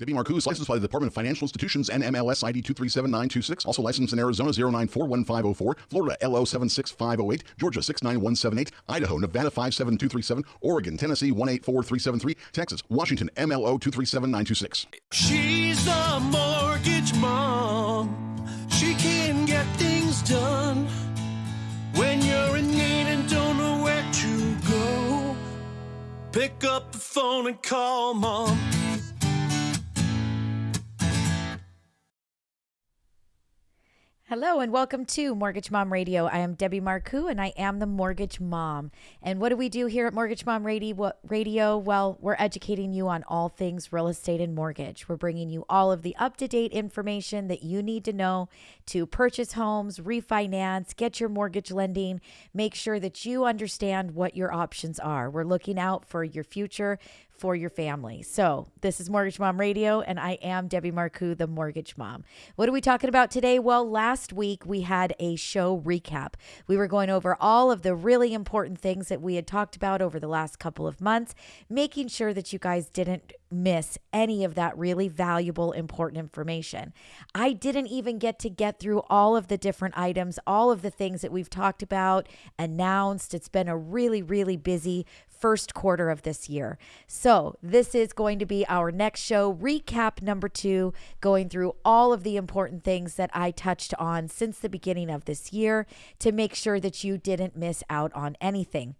Debbie Marcoux licensed by the Department of Financial Institutions and MLS ID 237926. Also licensed in Arizona 0941504, Florida LO 76508, Georgia 69178, Idaho, Nevada 57237, Oregon, Tennessee 184373, Texas, Washington MLO 237926. She's a mortgage mom. She can get things done. When you're in need and don't know where to go, pick up the phone and call mom. Hello and welcome to Mortgage Mom Radio. I am Debbie Marcoux and I am the Mortgage Mom. And what do we do here at Mortgage Mom Radio? Well, we're educating you on all things real estate and mortgage. We're bringing you all of the up to date information that you need to know to purchase homes, refinance, get your mortgage lending, make sure that you understand what your options are. We're looking out for your future for your family. So, this is Mortgage Mom Radio, and I am Debbie Marcoux, the Mortgage Mom. What are we talking about today? Well, last week we had a show recap. We were going over all of the really important things that we had talked about over the last couple of months, making sure that you guys didn't miss any of that really valuable, important information. I didn't even get to get through all of the different items, all of the things that we've talked about, announced. It's been a really, really busy first quarter of this year. So, this is going to be our next show, recap number two, going through all of the important things that I touched on since the beginning of this year to make sure that you didn't miss out on anything.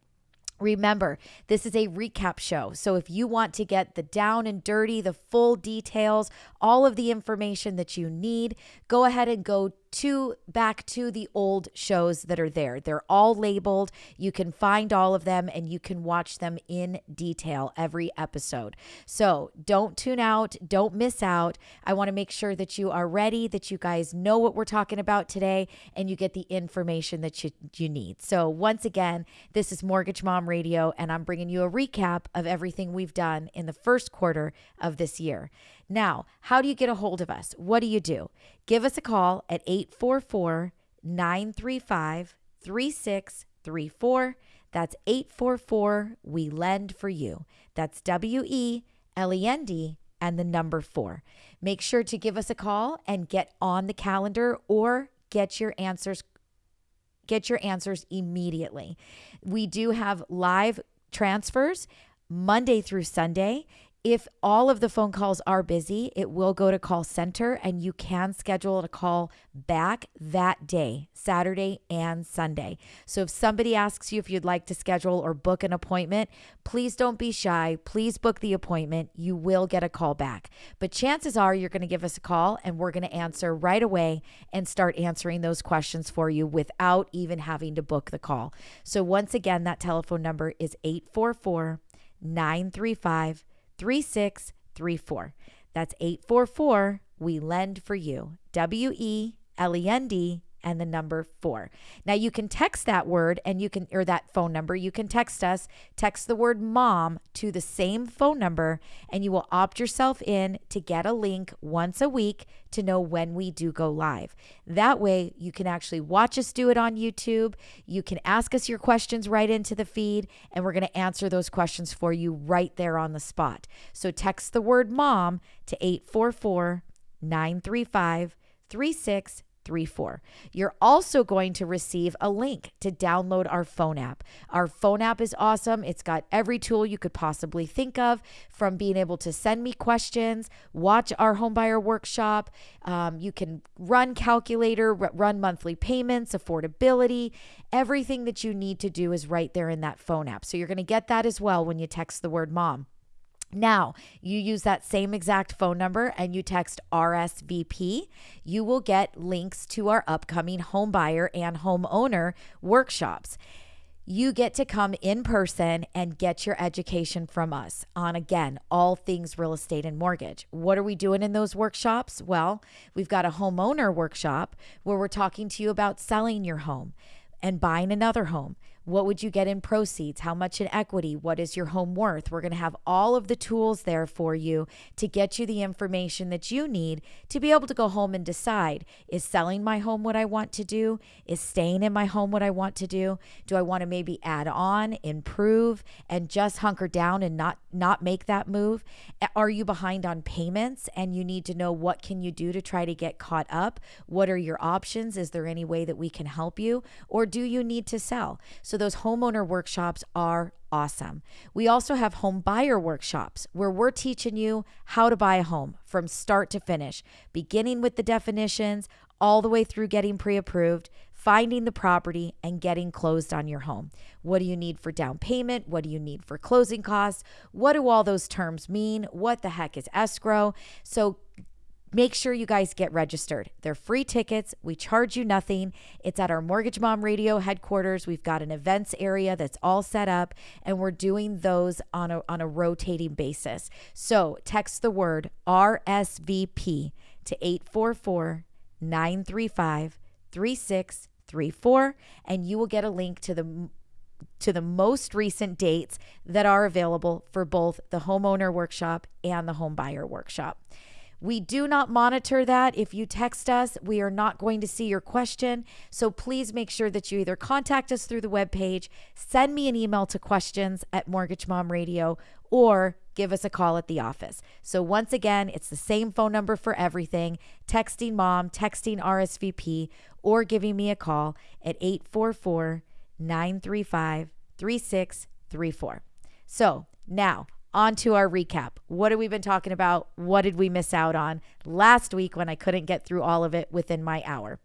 Remember, this is a recap show. So if you want to get the down and dirty, the full details, all of the information that you need, go ahead and go to back to the old shows that are there. They're all labeled. You can find all of them and you can watch them in detail every episode. So don't tune out, don't miss out. I want to make sure that you are ready, that you guys know what we're talking about today, and you get the information that you, you need. So, once again, this is Mortgage Mom Radio, and I'm bringing you a recap of everything we've done in the first quarter of this year. Now, how do you get a hold of us? What do you do? Give us a call at 844 935 3634. That's 844 We Lend for You. That's W E L E N D and the number four. Make sure to give us a call and get on the calendar or get your answers get your answers immediately. We do have live transfers Monday through Sunday if all of the phone calls are busy, it will go to call center and you can schedule a call back that day, Saturday and Sunday. So if somebody asks you if you'd like to schedule or book an appointment, please don't be shy. Please book the appointment. You will get a call back. But chances are you're going to give us a call and we're going to answer right away and start answering those questions for you without even having to book the call. So once again, that telephone number is 844 935 3634. That's 844 We Lend for You. W E L E N D and the number four. Now you can text that word and you can, or that phone number, you can text us, text the word mom to the same phone number, and you will opt yourself in to get a link once a week to know when we do go live. That way you can actually watch us do it on YouTube. You can ask us your questions right into the feed, and we're going to answer those questions for you right there on the spot. So text the word mom to 844 935 36 34. You're also going to receive a link to download our phone app. Our phone app is awesome. It's got every tool you could possibly think of from being able to send me questions, watch our homebuyer workshop. Um, you can run calculator, run monthly payments, affordability. Everything that you need to do is right there in that phone app. So you're going to get that as well when you text the word mom. Now, you use that same exact phone number and you text RSVP, you will get links to our upcoming home buyer and homeowner workshops. You get to come in person and get your education from us on again, all things real estate and mortgage. What are we doing in those workshops? Well, we've got a homeowner workshop where we're talking to you about selling your home and buying another home What would you get in proceeds? How much in equity? What is your home worth? We're going to have all of the tools there for you to get you the information that you need to be able to go home and decide is selling my home what I want to do? Is staying in my home what I want to do? Do I want to maybe add on, improve, and just hunker down and not not make that move? Are you behind on payments and you need to know what can you do to try to get caught up? What are your options? Is there any way that we can help you? Or do you need to sell? So those homeowner workshops are awesome. We also have home buyer workshops where we're teaching you how to buy a home from start to finish, beginning with the definitions all the way through getting pre approved, finding the property, and getting closed on your home. What do you need for down payment? What do you need for closing costs? What do all those terms mean? What the heck is escrow? So Make sure you guys get registered. They're free tickets. We charge you nothing. It's at our Mortgage Mom Radio headquarters. We've got an events area that's all set up, and we're doing those on a, on a rotating basis. So text the word RSVP to 844 935 3634, and you will get a link to the to the most recent dates that are available for both the homeowner workshop and the home buyer workshop. We do not monitor that. If you text us, we are not going to see your question. So please make sure that you either contact us through the webpage, send me an email to questions at Mortgage Mom Radio, or give us a call at the office. So once again, it's the same phone number for everything texting mom, texting RSVP, or giving me a call at 844 935 3634. So now, on to our recap. What have we been talking about? What did we miss out on last week when I couldn't get through all of it within my hour?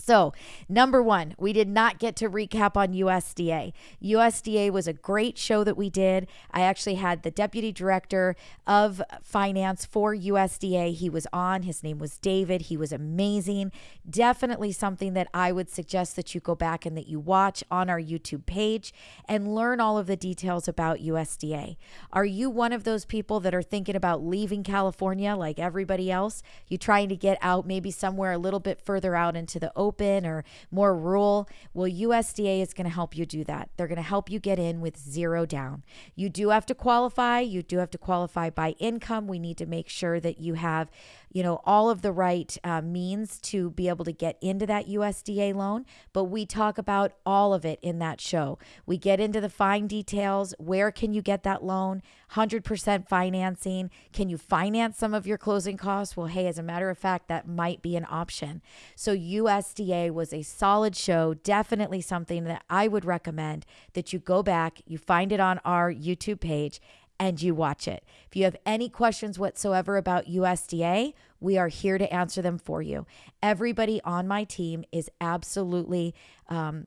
So, number one, we did not get to recap on USDA. USDA was a great show that we did. I actually had the deputy director of finance for USDA. He was on, his name was David. He was amazing. Definitely something that I would suggest that you go back and that you watch on our YouTube page and learn all of the details about USDA. Are you one of those people that are thinking about leaving California like everybody else? You trying to get out maybe somewhere a little bit further out into the open? Open or more rural, well, USDA is going to help you do that. They're going to help you get in with zero down. You do have to qualify. You do have to qualify by income. We need to make sure that you have you know, all of the right uh, means to be able to get into that USDA loan. But we talk about all of it in that show. We get into the fine details. Where can you get that loan? 100% financing. Can you finance some of your closing costs? Well, hey, as a matter of fact, that might be an option. So, USDA was a solid show. Definitely something that I would recommend that you go back, you find it on our YouTube page, and you watch it. If you have any questions whatsoever about USDA, we are here to answer them for you. Everybody on my team is absolutely um,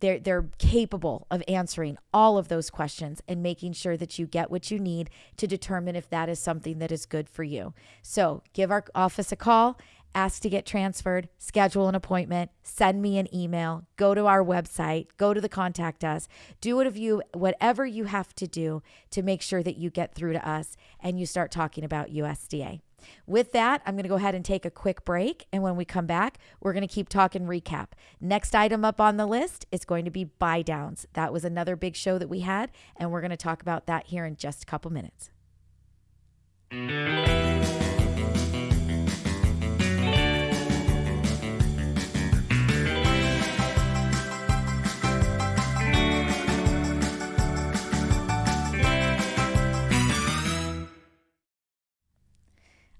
they're they're capable of answering all of those questions and making sure that you get what you need to determine if that is something that is good for you. So, give our office a call ask to get transferred, schedule an appointment, send me an email, go to our website, go to the contact us, do what you whatever you have to do to make sure that you get through to us and you start talking about USDA. With that, I'm going to go ahead and take a quick break. And when we come back, we're going to keep talking recap. Next item up on the list is going to be buy downs. That was another big show that we had, and we're going to talk about that here in just a couple minutes.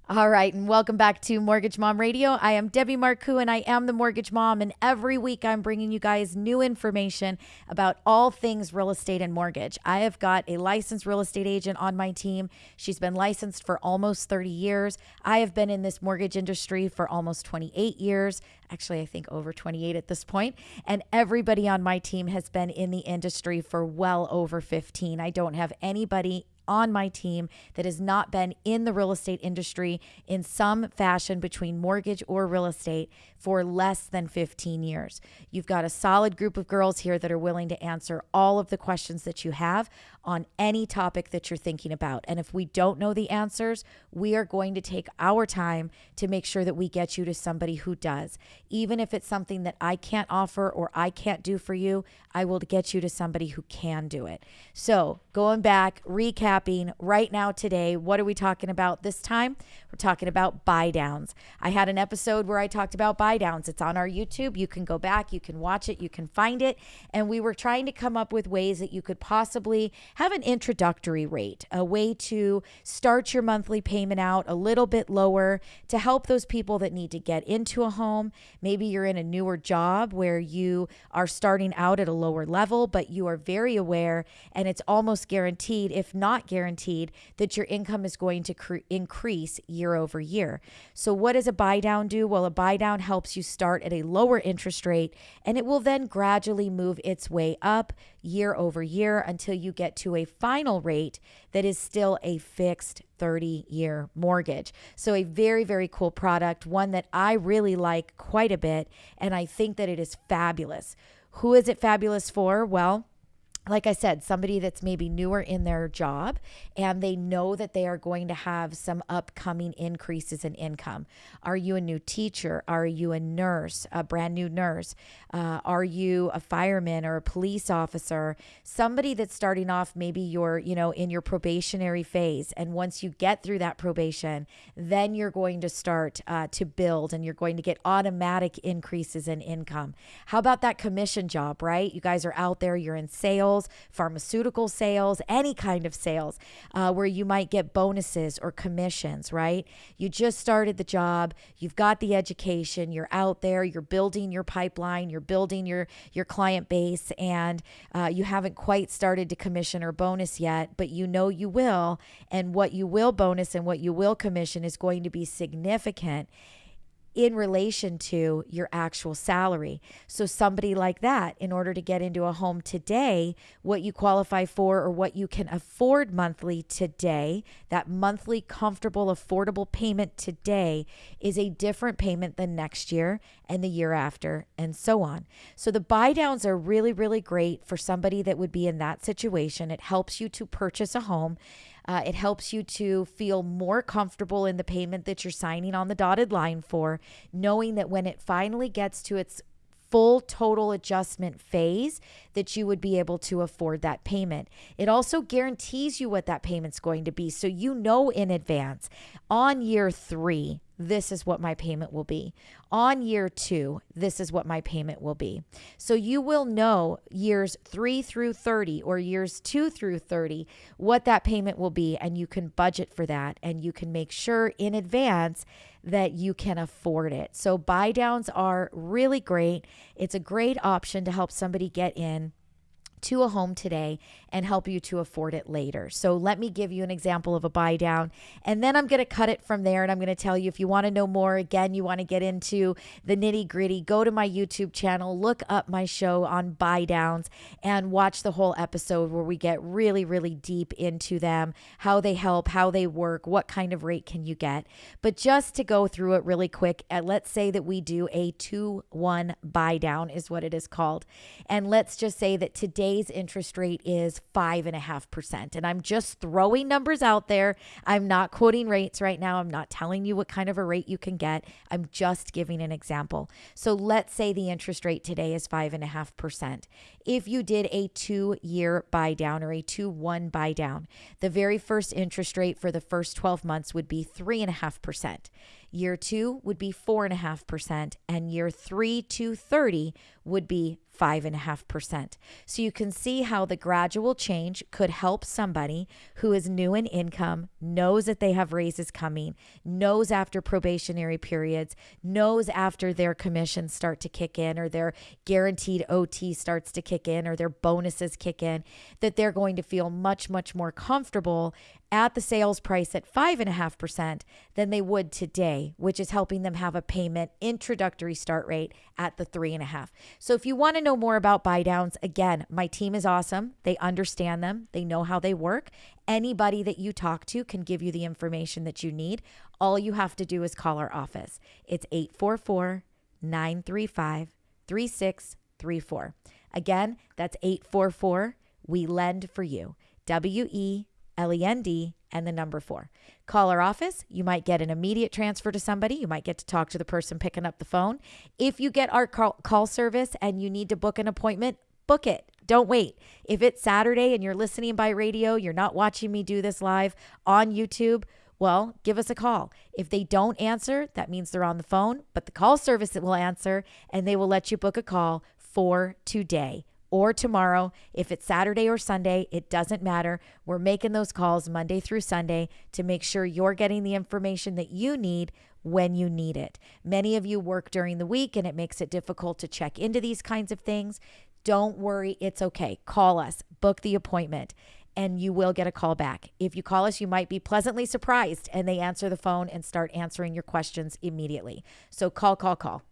All right, and welcome back to Mortgage Mom Radio. I am Debbie Marcoux, and I am the Mortgage Mom. And every week, I'm bringing you guys new information about all things real estate and mortgage. I have got a licensed real estate agent on my team. She's been licensed for almost 30 years. I have been in this mortgage industry for almost 28 years. Actually, I think over 28 at this point. And everybody on my team has been in the industry for well over 15. I don't have anybody on my team that has not been in the real estate industry in some fashion between mortgage or real estate for less than 15 years. You've got a solid group of girls here that are willing to answer all of the questions that you have on any topic that you're thinking about. And if we don't know the answers, we are going to take our time to make sure that we get you to somebody who does. Even if it's something that I can't offer or I can't do for you, I will get you to somebody who can do it. So, going back, recapping right now today, what are we talking about this time? We're talking about buy downs. I had an episode where I talked about buy downs. It's on our YouTube. You can go back, you can watch it, you can find it. And we were trying to come up with ways that you could possibly have an introductory rate, a way to start your monthly payment out a little bit lower to help those people that need to get into a home. Maybe you're in a newer job where you are starting out at a lower level, but you are very aware and it's almost guaranteed, if not guaranteed, that your income is going to cre- increase year over year. So, what does a buy down do? Well, a buy down helps you start at a lower interest rate and it will then gradually move its way up year over year until you get to a final rate that is still a fixed 30 year mortgage. So, a very, very cool product, one that I really like quite a bit, and I think that it is fabulous. Who is it fabulous for? Well, like I said, somebody that's maybe newer in their job and they know that they are going to have some upcoming increases in income. Are you a new teacher? Are you a nurse, a brand new nurse? Uh, are you a fireman or a police officer? Somebody that's starting off, maybe you're, you know, in your probationary phase. And once you get through that probation, then you're going to start uh, to build and you're going to get automatic increases in income. How about that commission job, right? You guys are out there, you're in sales sales, pharmaceutical sales, any kind of sales uh, where you might get bonuses or commissions, right? You just started the job, you've got the education, you're out there, you're building your pipeline, you're building your your client base, and uh, you haven't quite started to commission or bonus yet, but you know you will, and what you will bonus and what you will commission is going to be significant in relation to your actual salary. So, somebody like that, in order to get into a home today, what you qualify for or what you can afford monthly today, that monthly comfortable, affordable payment today is a different payment than next year and the year after, and so on. So, the buy downs are really, really great for somebody that would be in that situation. It helps you to purchase a home uh, it helps you to feel more comfortable in the payment that you're signing on the dotted line for, knowing that when it finally gets to its full total adjustment phase that you would be able to afford that payment. It also guarantees you what that payment's going to be so you know in advance on year 3 this is what my payment will be. On year two, this is what my payment will be. So you will know years three through 30 or years two through 30 what that payment will be, and you can budget for that and you can make sure in advance that you can afford it. So buy downs are really great. It's a great option to help somebody get in to a home today and help you to afford it later. So let me give you an example of a buy down and then I'm going to cut it from there and I'm going to tell you if you want to know more again you want to get into the nitty-gritty go to my YouTube channel look up my show on buy downs and watch the whole episode where we get really really deep into them, how they help, how they work, what kind of rate can you get. But just to go through it really quick, uh, let's say that we do a 2-1 buy down is what it is called. And let's just say that today today's interest rate is 5.5%. And I'm just throwing numbers out there. I'm not quoting rates right now. I'm not telling you what kind of a rate you can get. I'm just giving an example. So let's say the interest rate today is 5.5%. If you did a two year buy down or a 2 1 buy down, the very first interest rate for the first 12 months would be 3.5%. Year two would be 4.5%, and year three to 30 would be 5.5%. So you can see how the gradual change could help somebody who is new in income, knows that they have raises coming, knows after probationary periods, knows after their commissions start to kick in or their guaranteed OT starts to kick in or their bonuses kick in, that they're going to feel much, much more comfortable at the sales price at 5.5% than they would today, which is helping them have a payment introductory start rate at the 3.5. So if you want to know more about buy downs, again, my team is awesome. They understand them, they know how they work. Anybody that you talk to can give you the information that you need. All you have to do is call our office. It's 844 935 3634. Again, that's 844 We Lend for You. W E L E N D and the number four. Call our office. You might get an immediate transfer to somebody. You might get to talk to the person picking up the phone. If you get our call, call service and you need to book an appointment, book it. Don't wait. If it's Saturday and you're listening by radio, you're not watching me do this live on YouTube, well, give us a call. If they don't answer, that means they're on the phone, but the call service will answer and they will let you book a call for today or tomorrow. If it's Saturday or Sunday, it doesn't matter. We're making those calls Monday through Sunday to make sure you're getting the information that you need when you need it. Many of you work during the week and it makes it difficult to check into these kinds of things. Don't worry, it's okay. Call us, book the appointment and you will get a call back. If you call us, you might be pleasantly surprised and they answer the phone and start answering your questions immediately. So call, call, call.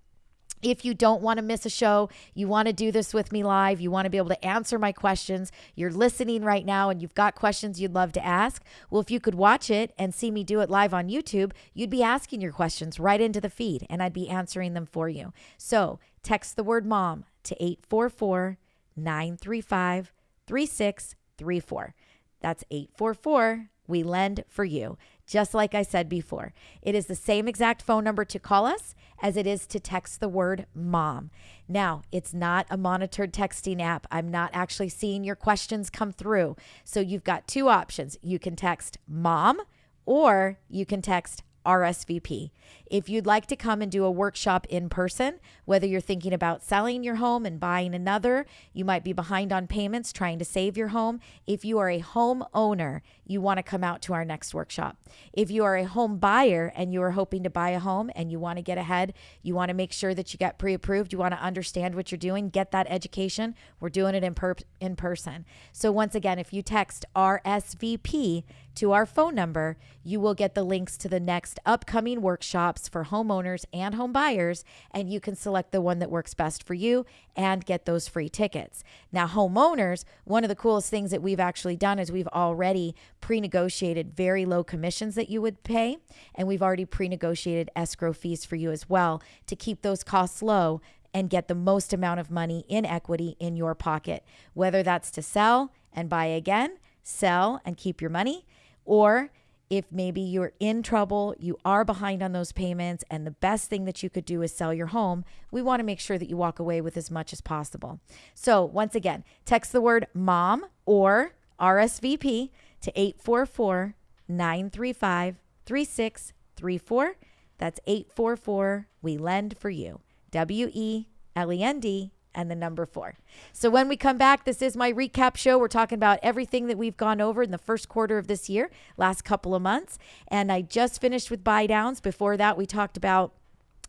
If you don't want to miss a show, you want to do this with me live, you want to be able to answer my questions, you're listening right now and you've got questions you'd love to ask. Well, if you could watch it and see me do it live on YouTube, you'd be asking your questions right into the feed and I'd be answering them for you. So text the word mom to 844 935 3634. That's 844 We Lend for You. Just like I said before, it is the same exact phone number to call us as it is to text the word mom. Now, it's not a monitored texting app. I'm not actually seeing your questions come through. So you've got two options. You can text mom or you can text RSVP. If you'd like to come and do a workshop in person, whether you're thinking about selling your home and buying another, you might be behind on payments trying to save your home. If you are a home owner, you want to come out to our next workshop. If you are a home buyer and you are hoping to buy a home and you want to get ahead, you want to make sure that you get pre approved, you want to understand what you're doing, get that education, we're doing it in, per- in person. So, once again, if you text RSVP to our phone number, you will get the links to the next upcoming workshops for homeowners and home buyers, and you can select the one that works best for you and get those free tickets. Now, homeowners, one of the coolest things that we've actually done is we've already pre negotiated very low commissions that you would pay, and we've already pre negotiated escrow fees for you as well to keep those costs low and get the most amount of money in equity in your pocket, whether that's to sell and buy again, sell and keep your money or if maybe you're in trouble, you are behind on those payments, and the best thing that you could do is sell your home, we want to make sure that you walk away with as much as possible. So, once again, text the word mom or RSVP to 844 935 3634. That's 844 We Lend for You. W E L E N D and the number four. So when we come back, this is my recap show. We're talking about everything that we've gone over in the first quarter of this year, last couple of months. And I just finished with buy downs. Before that, we talked about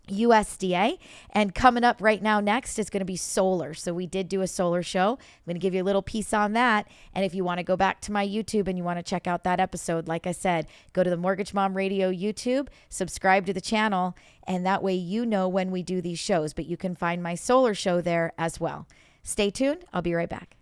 USDA. And coming up right now, next is going to be solar. So, we did do a solar show. I'm going to give you a little piece on that. And if you want to go back to my YouTube and you want to check out that episode, like I said, go to the Mortgage Mom Radio YouTube, subscribe to the channel, and that way you know when we do these shows. But you can find my solar show there as well. Stay tuned. I'll be right back.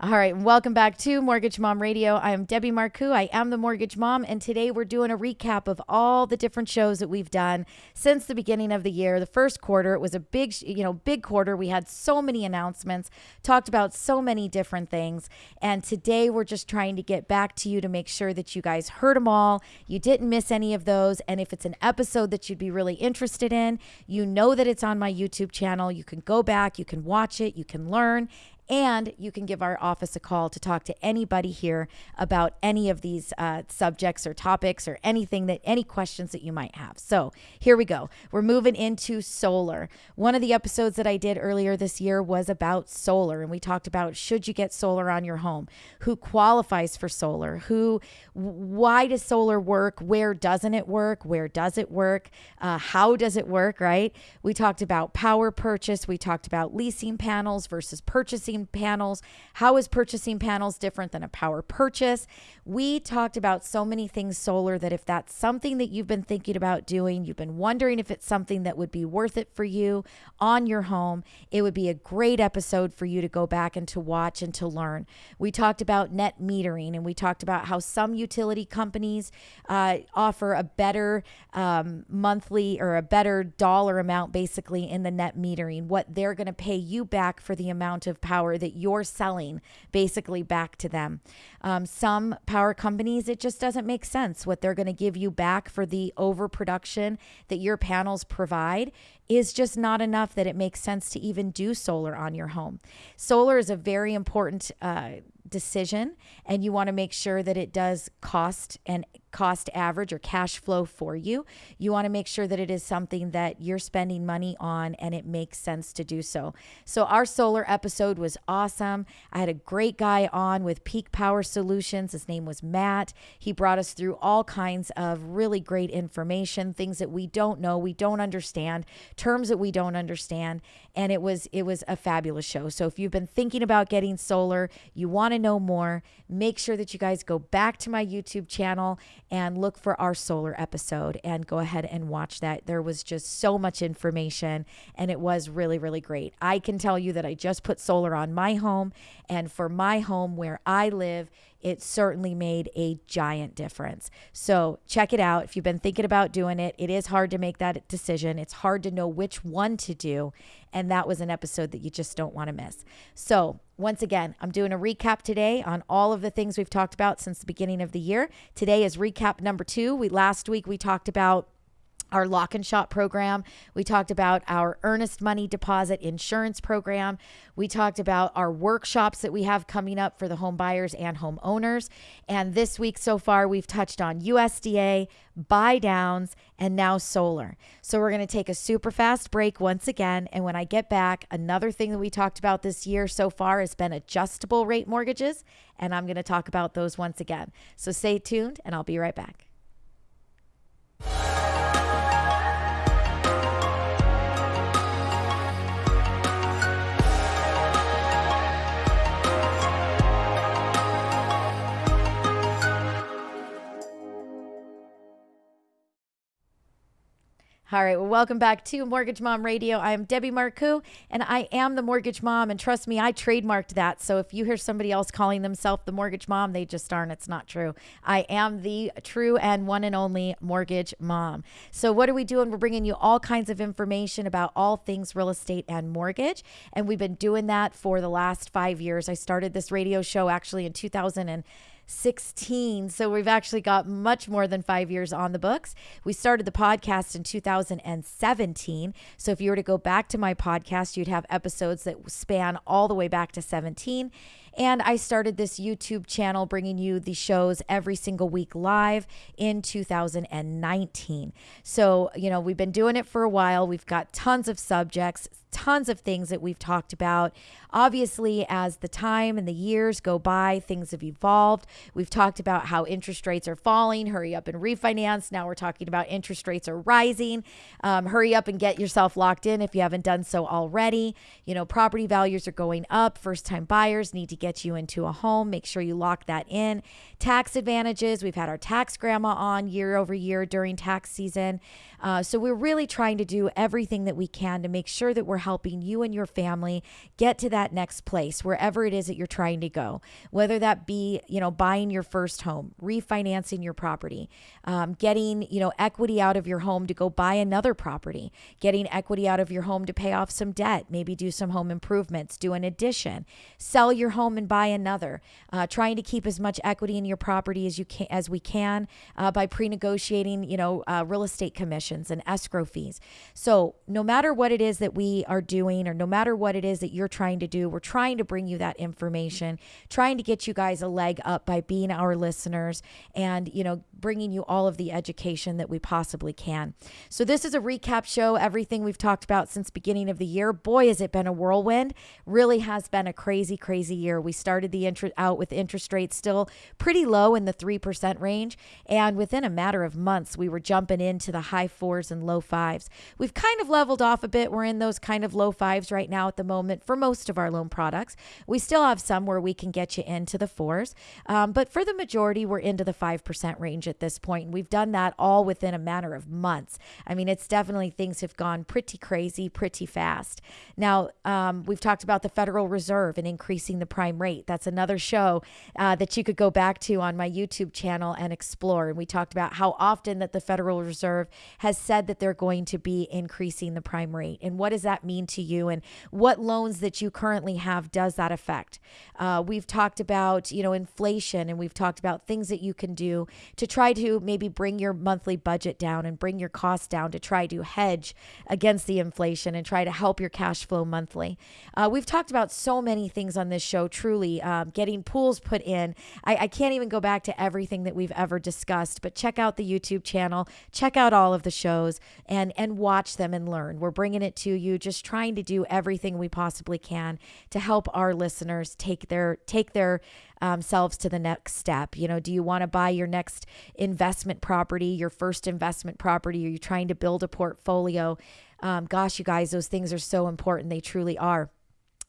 All right, welcome back to Mortgage Mom Radio. I am Debbie Marcoux. I am the Mortgage Mom, and today we're doing a recap of all the different shows that we've done since the beginning of the year. The first quarter, it was a big, you know, big quarter. We had so many announcements, talked about so many different things, and today we're just trying to get back to you to make sure that you guys heard them all. You didn't miss any of those, and if it's an episode that you'd be really interested in, you know that it's on my YouTube channel. You can go back, you can watch it, you can learn, and you can give our office a call to talk to anybody here about any of these uh, subjects or topics or anything that, any questions that you might have. So here we go. We're moving into solar. One of the episodes that I did earlier this year was about solar, and we talked about should you get solar on your home, who qualifies for solar, who, why does solar work, where doesn't it work, where does it work, uh, how does it work, right? We talked about power purchase, we talked about leasing panels versus purchasing purchasing panels. How is purchasing panels different than a power purchase? We talked about so many things solar that if that's something that you've been thinking about doing, you've been wondering if it's something that would be worth it for you on your home, it would be a great episode for you to go back and to watch and to learn. We talked about net metering and we talked about how some utility companies uh, offer a better um, monthly or a better dollar amount basically in the net metering, what they're going to pay you back for the amount of power that you're selling basically back to them. Um, some power companies, it just doesn't make sense what they're going to give you back for the overproduction that your panels provide is just not enough that it makes sense to even do solar on your home. Solar is a very important uh, decision, and you want to make sure that it does cost and cost average or cash flow for you. You want to make sure that it is something that you're spending money on and it makes sense to do so. So, our solar episode was awesome. I had a great guy on with Peak Power Solutions. His name was Matt. He brought us through all kinds of really great information, things that we don't know, we don't understand, terms that we don't understand, and it was it was a fabulous show. So, if you've been thinking about getting solar, you want to know more, make sure that you guys go back to my YouTube channel and look for our solar episode and go ahead and watch that. There was just so much information and it was really, really great. I can tell you that I just put solar on my home, and for my home where I live, it certainly made a giant difference. So check it out. If you've been thinking about doing it, it is hard to make that decision. It's hard to know which one to do. And that was an episode that you just don't want to miss. So, once again, I'm doing a recap today on all of the things we've talked about since the beginning of the year. Today is recap number two. We last week we talked about our lock and shop program. We talked about our earnest money deposit insurance program. We talked about our workshops that we have coming up for the home buyers and homeowners. And this week so far, we've touched on USDA, buy downs, and now solar. So we're going to take a super fast break once again. And when I get back, another thing that we talked about this year so far has been adjustable rate mortgages. And I'm going to talk about those once again. So stay tuned, and I'll be right back. All right. Well, welcome back to Mortgage Mom Radio. I am Debbie Marcoux, and I am the Mortgage Mom. And trust me, I trademarked that. So if you hear somebody else calling themselves the Mortgage Mom, they just aren't. It's not true. I am the true and one and only Mortgage Mom. So what are we doing? We're bringing you all kinds of information about all things real estate and mortgage, and we've been doing that for the last five years. I started this radio show actually in 2000 and 16. So we've actually got much more than five years on the books. We started the podcast in 2017. So if you were to go back to my podcast, you'd have episodes that span all the way back to 17. And I started this YouTube channel bringing you the shows every single week live in 2019. So, you know, we've been doing it for a while. We've got tons of subjects, tons of things that we've talked about. Obviously, as the time and the years go by, things have evolved. We've talked about how interest rates are falling, hurry up and refinance. Now we're talking about interest rates are rising. Um, hurry up and get yourself locked in if you haven't done so already. You know, property values are going up. First time buyers need to get you into a home. Make sure you lock that in. Tax advantages. We've had our tax grandma on year over year during tax season. Uh, so we're really trying to do everything that we can to make sure that we're helping you and your family get to that next place, wherever it is that you're trying to go. Whether that be, you know, buying your first home, refinancing your property, um, getting, you know, equity out of your home to go buy another property, getting equity out of your home to pay off some debt, maybe do some home improvements, do an addition, sell your home and buy another. Uh, trying to keep as much equity in your property as you can as we can uh, by pre-negotiating, you know, uh, real estate commissions and escrow fees. So, no matter what it is that we are doing, or no matter what it is that you're trying to do, we're trying to bring you that information, trying to get you guys a leg up by being our listeners and, you know, bringing you all of the education that we possibly can. So, this is a recap show, everything we've talked about since beginning of the year. Boy, has it been a whirlwind. Really has been a crazy, crazy year We started the interest out with interest rates still pretty low in the 3% range. And within a matter of months, we were jumping into the high fours and low fives. We've kind of leveled off a bit. We're in those kind of low fives right now at the moment for most of our loan products. We still have some where we can get you into the fours. Um, but for the majority, we're into the 5% range at this point. And we've done that all within a matter of months. I mean, it's definitely things have gone pretty crazy, pretty fast. Now, um, we've talked about the Federal Reserve and increasing the prime rate. That's another show uh, that you could go back to on my YouTube channel and explore. And we talked about how often that the Federal Reserve has said that they're going to be increasing the prime rate. And what does that mean to you? And what loans that you currently have does that affect? Uh, we've talked about, you know, inflation and we've talked about things that you can do to try to maybe bring your monthly budget down and bring your costs down to try to hedge against the inflation and try to help your cash flow monthly. Uh, we've talked about so many things on this show, truly, um, getting pools put in. I, I can't even go back to everything that we've ever discussed, but check out the YouTube channel, check out all of the shows, and, and watch them and learn. We're bringing it to you, just trying to do everything we possibly can to help our listeners take their take their um, selves to the next step. You know, do you want to buy your next investment property, your first investment property? Are you trying to build a portfolio? Um, gosh, you guys, those things are so important. They truly are.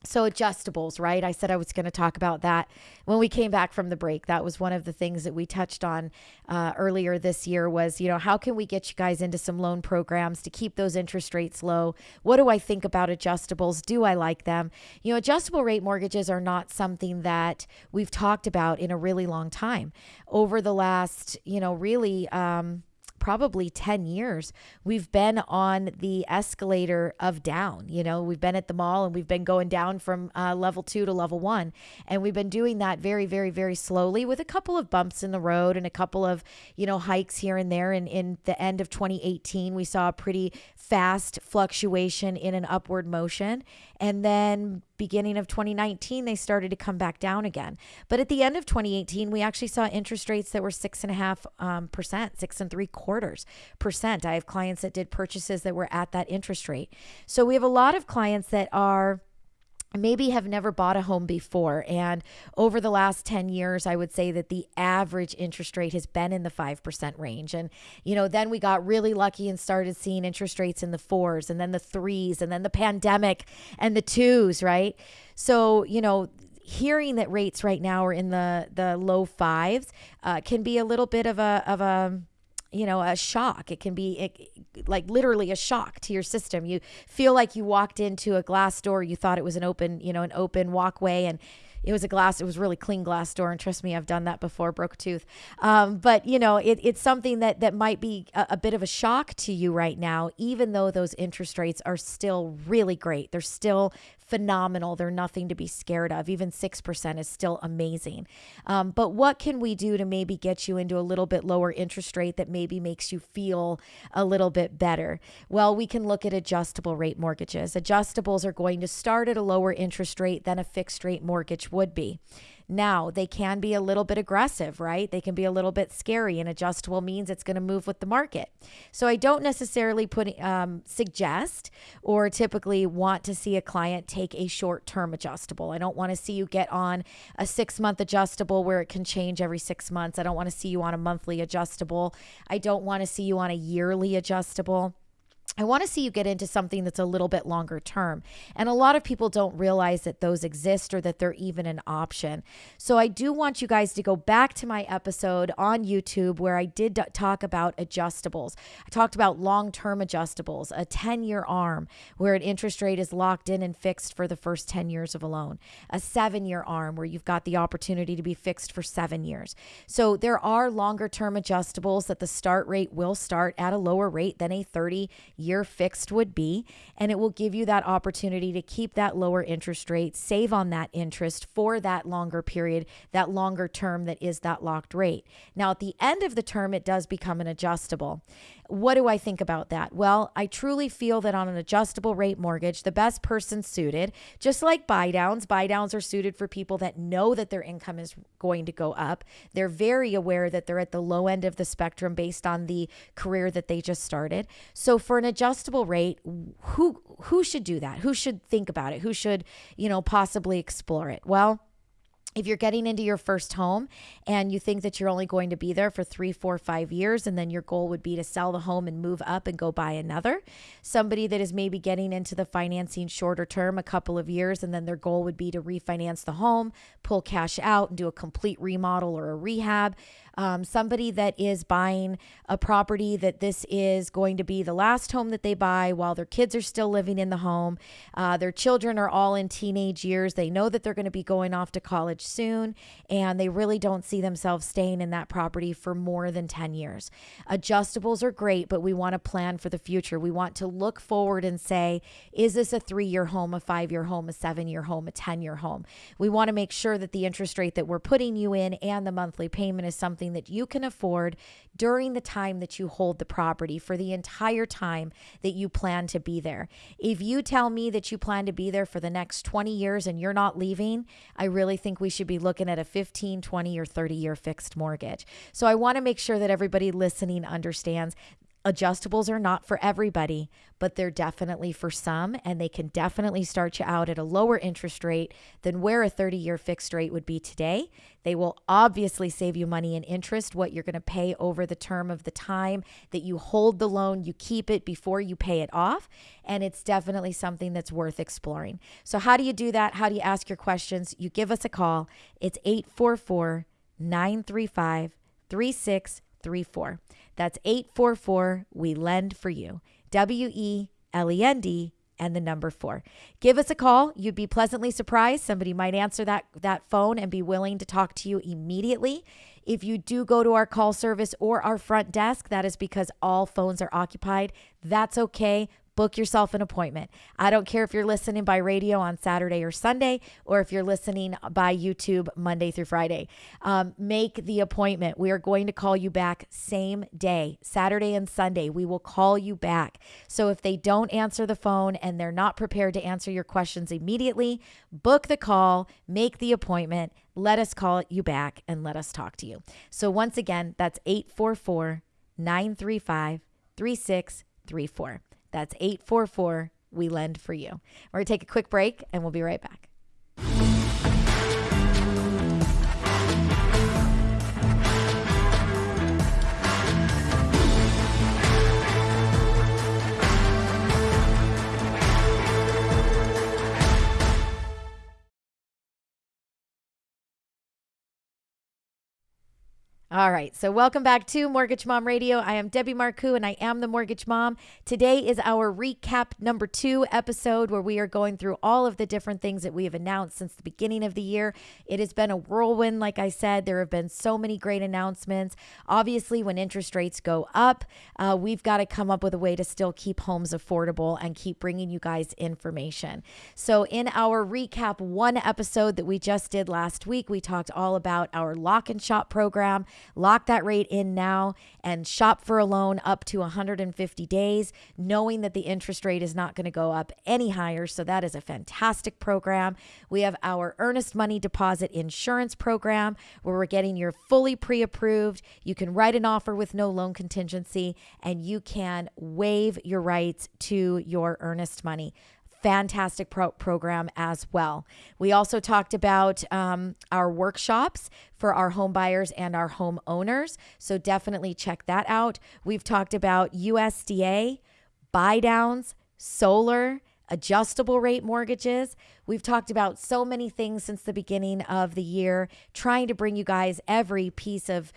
So adjustables, right? I said I was going to talk about that when we came back from the break. That was one of the things that we touched on uh, earlier this year. Was you know how can we get you guys into some loan programs to keep those interest rates low? What do I think about adjustables? Do I like them? You know, adjustable rate mortgages are not something that we've talked about in a really long time. Over the last, you know, really. Um, probably 10 years, we've been on the escalator of down. You know, we've been at the mall and we've been going down from uh, level two to level one. And we've been doing that very, very, very slowly with a couple of bumps in the road and a couple of, you know, hikes here and there. And in the end of 2018, we saw a pretty fast fluctuation in an upward motion. And then beginning of 2019, they started to come back down again. But at the end of 2018, we actually saw interest rates that were six and a half um, percent, six and three quarters percent. I have clients that did purchases that were at that interest rate. So we have a lot of clients that are maybe have never bought a home before. And over the last 10 years, I would say that the average interest rate has been in the 5% range. And, you know, then we got really lucky and started seeing interest rates in the fours and then the threes and then the pandemic and the twos, right? So, you know, hearing that rates right now are in the the low fives uh, can be a little bit of a of a you know a shock. It can be it, like literally a shock to your system. You feel like you walked into a glass door you thought it was an open you know an open walkway and it was a glass it was really clean glass door and trust me i've done that before broke a tooth. Um, but you know it, it's something that that might be a, a bit of a shock to you right now even though those interest rates are still really great. They're still phenomenal. They're nothing to be scared of. Even 6% is still amazing. Um, but what can we do to maybe get you into a little bit lower interest rate that maybe makes you feel a little bit better? Well, we can look at adjustable rate mortgages. Adjustables are going to start at a lower interest rate than a fixed rate mortgage would be. Now, they can be a little bit aggressive, right? They can be a little bit scary, and adjustable means it's going to move with the market. So I don't necessarily put um, suggest or typically want to see a client take a short term adjustable. I don't want to see you get on a six month adjustable where it can change every six months. I don't want to see you on a monthly adjustable. I don't want to see you on a yearly adjustable. I want to see you get into something that's a little bit longer term. And a lot of people don't realize that those exist or that they're even an option. So I do want you guys to go back to my episode on YouTube where I did talk about adjustables. I talked about long term adjustables, a 10 year arm where an interest rate is locked in and fixed for the first 10 years of a loan, a seven year arm where you've got the opportunity to be fixed for seven years. So there are longer term adjustables that the start rate will start at a lower rate than a 30 year year fixed would be. And it will give you that opportunity to keep that lower interest rate, save on that interest for that longer period, that longer term that is that locked rate. Now, at the end of the term, it does become an adjustable. What do I think about that? Well, I truly feel that on an adjustable rate mortgage, the best person suited, just like buy downs, buy downs are suited for people that know that their income is going to go up. They're very aware that they're at the low end of the spectrum based on the career that they just started. So for an adjustable rate, who who should do that? Who should think about it? Who should, you know, possibly explore it? Well, if you're getting into your first home and you think that you're only going to be there for three, four, five years, and then your goal would be to sell the home and move up and go buy another. Somebody that is maybe getting into the financing shorter term, a couple of years, and then their goal would be to refinance the home, pull cash out, and do a complete remodel or a rehab um, somebody that is buying a property that this is going to be the last home that they buy while their kids are still living in the home. Uh, their children are all in teenage years. They know that they're going to be going off to college soon, and they really don't see themselves staying in that property for more than 10 years. Adjustables are great, but we want to plan for the future. We want to look forward and say, is this a three year home, a five year home, a seven year home, a 10 year home? We want to make sure that the interest rate that we're putting you in and the monthly payment is something something that you can afford during the time that you hold the property for the entire time that you plan to be there. If you tell me that you plan to be there for the next 20 years and you're not leaving, I really think we should be looking at a 15, 20, or 30 year fixed mortgage. So I want to make sure that everybody listening understands Adjustables are not for everybody, but they're definitely for some, and they can definitely start you out at a lower interest rate than where a 30 year fixed rate would be today. They will obviously save you money in interest, what you're going to pay over the term of the time that you hold the loan, you keep it before you pay it off. And it's definitely something that's worth exploring. So, how do you do that? How do you ask your questions? You give us a call. It's 844 935 3634. That's 844 We Lend for You. W E L E N D and the number 4. Give us a call. You'd be pleasantly surprised. Somebody might answer that that phone and be willing to talk to you immediately. If you do go to our call service or our front desk, that is because all phones are occupied. That's okay book yourself an appointment. I don't care if you're listening by radio on Saturday or Sunday, or if you're listening by YouTube Monday through Friday. Um, make the appointment. We are going to call you back same day, Saturday and Sunday. We will call you back. So if they don't answer the phone and they're not prepared to answer your questions immediately, book the call, make the appointment. Let us call you back and let us talk to you. So, once again, that's 844 935 3634. That's 844 We Lend for You. We're going to take a quick break and we'll be right back. All right. So, welcome back to Mortgage Mom Radio. I am Debbie Marcoux and I am the Mortgage Mom. Today is our recap number two episode where we are going through all of the different things that we have announced since the beginning of the year. It has been a whirlwind, like I said. There have been so many great announcements. Obviously, when interest rates go up, uh, we've got to come up with a way to still keep homes affordable and keep bringing you guys information. So, in our recap one episode that we just did last week, we talked all about our lock and shop program. Lock that rate in now and shop for a loan up to 150 days, knowing that the interest rate is not going to go up any higher. So that is a fantastic program. We have our earnest money deposit insurance program where we're getting your fully pre approved. You can write an offer with no loan contingency and you can waive your rights to your earnest money fantastic pro- program as well. We also talked about um, our workshops for our home buyers and our home owners. So definitely check that out. We've talked about USDA, buy downs, solar, adjustable rate mortgages. We've talked about so many things since the beginning of the year, trying to bring you guys every piece of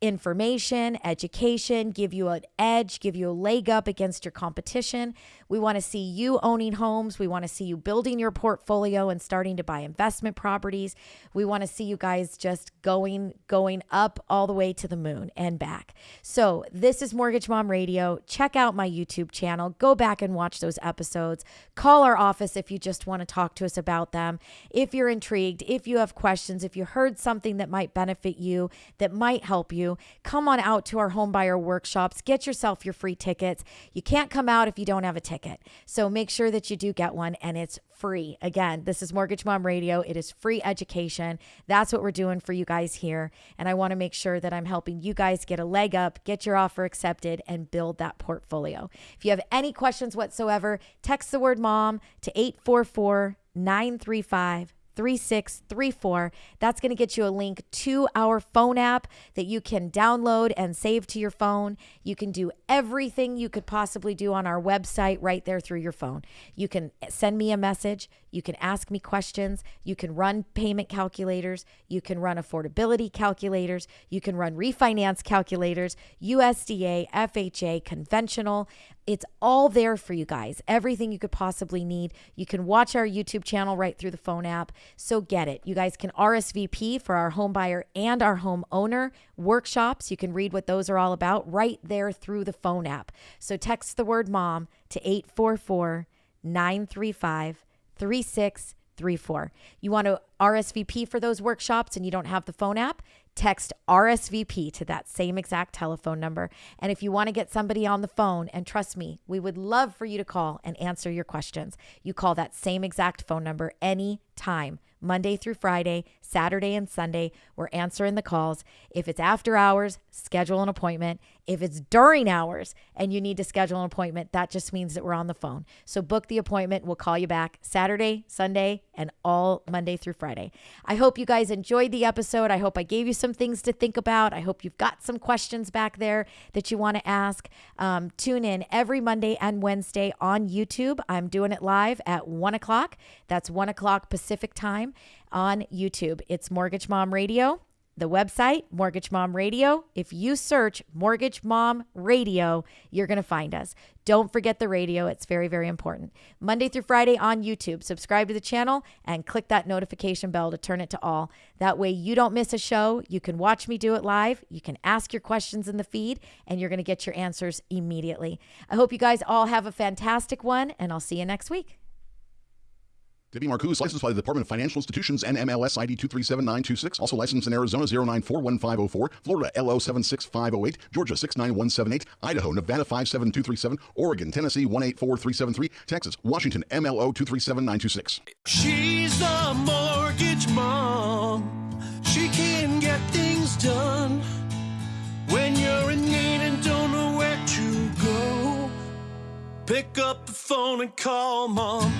information, education, give you an edge, give you a leg up against your competition. We want to see you owning homes. We want to see you building your portfolio and starting to buy investment properties. We want to see you guys just going going up all the way to the moon and back. So, this is Mortgage Mom Radio. Check out my YouTube channel. Go back and watch those episodes. Call our office if you just want to talk to us about them. If you're intrigued, if you have questions, if you heard something that might benefit you, that might help you, come on out to our homebuyer workshops. Get yourself your free tickets. You can't come out if you don't have a ticket ticket. So make sure that you do get one and it's free. Again, this is Mortgage Mom Radio. It is free education. That's what we're doing for you guys here. And I want to make sure that I'm helping you guys get a leg up, get your offer accepted, and build that portfolio. If you have any questions whatsoever, text the word mom to 844 935 3634. That's going to get you a link to our phone app that you can download and save to your phone. You can do everything you could possibly do on our website right there through your phone. You can send me a message. You can ask me questions. You can run payment calculators. You can run affordability calculators. You can run refinance calculators, USDA, FHA, conventional. It's all there for you guys. Everything you could possibly need. You can watch our YouTube channel right through the phone app. So get it. You guys can RSVP for our home buyer and our home owner workshops. You can read what those are all about right there through the phone app. So text the word mom to 844 935 3634. You want to RSVP for those workshops and you don't have the phone app? Text RSVP to that same exact telephone number. And if you want to get somebody on the phone, and trust me, we would love for you to call and answer your questions. You call that same exact phone number anytime. Monday through Friday, Saturday and Sunday. We're answering the calls. If it's after hours, schedule an appointment. If it's during hours and you need to schedule an appointment, that just means that we're on the phone. So book the appointment. We'll call you back Saturday, Sunday, and all Monday through Friday. I hope you guys enjoyed the episode. I hope I gave you some things to think about. I hope you've got some questions back there that you want to ask. Um, tune in every Monday and Wednesday on YouTube. I'm doing it live at one o'clock. That's one o'clock Pacific time on YouTube. It's Mortgage Mom Radio. The website, Mortgage Mom Radio. If you search Mortgage Mom Radio, you're going to find us. Don't forget the radio, it's very, very important. Monday through Friday on YouTube. Subscribe to the channel and click that notification bell to turn it to all. That way, you don't miss a show. You can watch me do it live. You can ask your questions in the feed, and you're going to get your answers immediately. I hope you guys all have a fantastic one, and I'll see you next week. Debbie Marcoux, licensed by the Department of Financial Institutions and MLS ID 237926. Also licensed in Arizona 0941504, Florida LO 76508, Georgia 69178, Idaho, Nevada 57237, Oregon, Tennessee 184373, Texas, Washington MLO 237926. She's the mortgage mom. She can get things done when you're in need and don't know where to go. Pick up the phone and call mom.